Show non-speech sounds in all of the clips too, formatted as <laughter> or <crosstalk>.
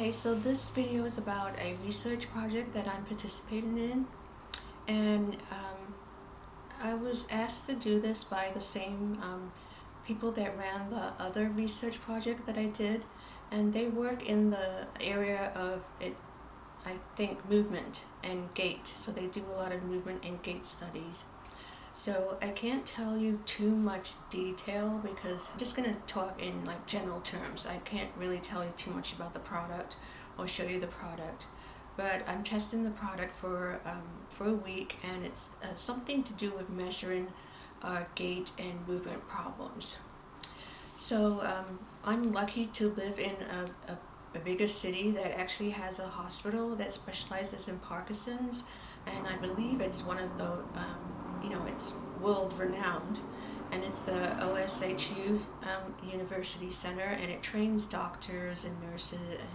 Okay, so this video is about a research project that I'm participating in. And um, I was asked to do this by the same um, people that ran the other research project that I did. And they work in the area of it I think movement and gait. So they do a lot of movement and gait studies so I can't tell you too much detail because I'm just going to talk in like general terms. I can't really tell you too much about the product or show you the product. But I'm testing the product for, um, for a week and it's uh, something to do with measuring uh, gait and movement problems. So um, I'm lucky to live in a, a, a bigger city that actually has a hospital that specializes in Parkinson's and I believe it's one of the um, world renowned and it's the OHSU um, University Center and it trains doctors and nurses and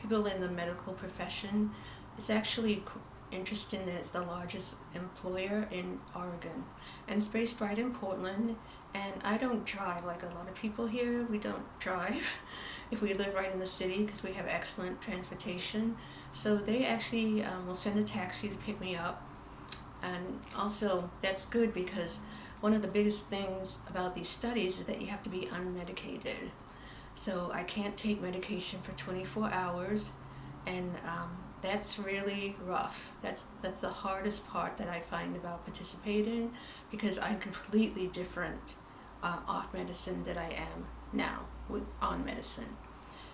people in the medical profession. It's actually interesting that it's the largest employer in Oregon and it's based right in Portland and I don't drive like a lot of people here. We don't <laughs> drive if we live right in the city because we have excellent transportation. So they actually um, will send a taxi to pick me up and also that's good because one of the biggest things about these studies is that you have to be unmedicated. So I can't take medication for 24 hours and um, that's really rough. That's, that's the hardest part that I find about participating because I'm completely different uh, off medicine that I am now with on medicine.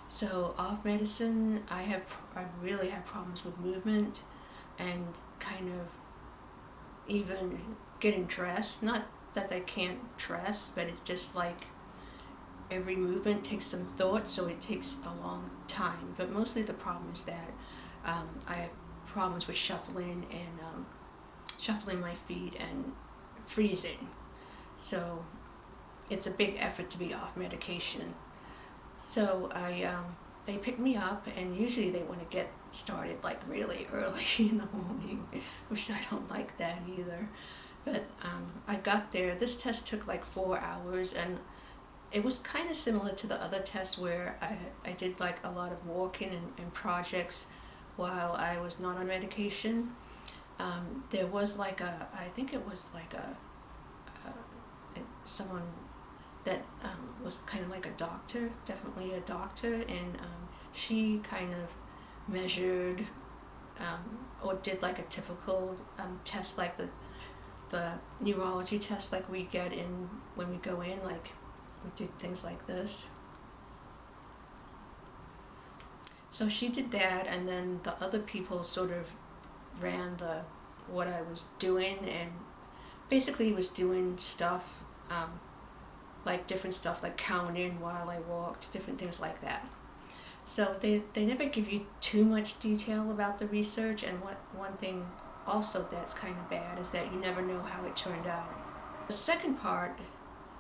So off medicine, I have I really have problems with movement and kind of even getting dressed. Not that I can't dress, but it's just like every movement takes some thought, so it takes a long time. But mostly the problem is that um, I have problems with shuffling and um, shuffling my feet and freezing. So it's a big effort to be off medication. So I, um, they pick me up and usually they want to get started like really <laughs> early in the morning, which I don't like that either. But um, I got there, this test took like four hours and it was kind of similar to the other test where I, I did like a lot of walking and, and projects while I was not on medication. Um, there was like a, I think it was like a, uh, someone was kind of like a doctor, definitely a doctor, and um, she kind of measured um, or did like a typical um, test like the the neurology test like we get in when we go in like we did things like this. So she did that and then the other people sort of ran the what I was doing and basically was doing stuff um, like different stuff like counting while I walked different things like that so they, they never give you too much detail about the research and what one thing also that's kind of bad is that you never know how it turned out. The second part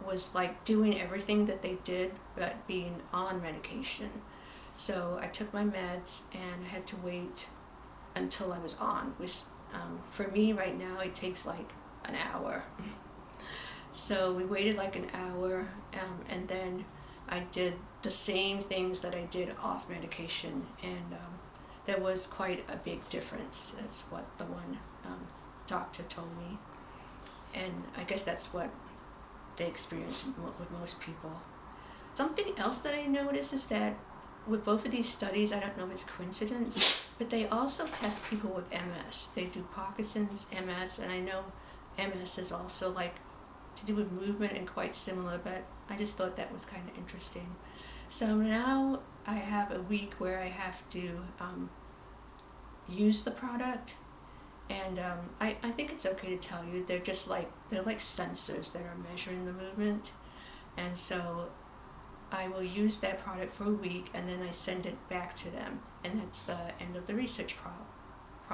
was like doing everything that they did but being on medication. So I took my meds and I had to wait until I was on, which um, for me right now it takes like an hour. <laughs> so we waited like an hour um, and then I did the same things that I did off medication and um, there was quite a big difference. That's what the one um, doctor told me. And I guess that's what they experience with most people. Something else that I noticed is that with both of these studies, I don't know if it's a coincidence, but they also test people with MS. They do Parkinson's, MS, and I know MS is also like to do with movement and quite similar, but I just thought that was kind of interesting. So now I have a week where I have to um, use the product and um, I, I think it's okay to tell you they're just like they're like sensors that are measuring the movement and so I will use that product for a week and then I send it back to them and that's the end of the research problem.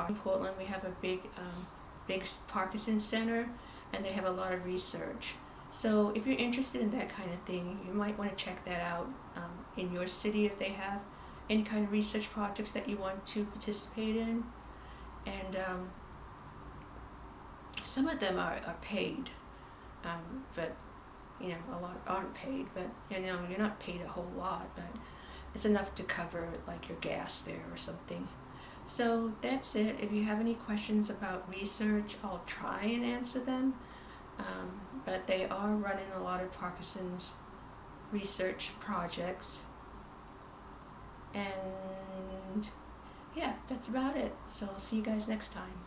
In Portland we have a big um, big Parkinson Center and they have a lot of research. So if you're interested in that kind of thing, you might want to check that out um, in your city if they have any kind of research projects that you want to participate in. And um, some of them are, are paid, um, but you know, a lot aren't paid, but you know, you're not paid a whole lot, but it's enough to cover like your gas there or something. So that's it. If you have any questions about research, I'll try and answer them. Um, but they are running a lot of Parkinson's research projects. And yeah, that's about it. So I'll see you guys next time.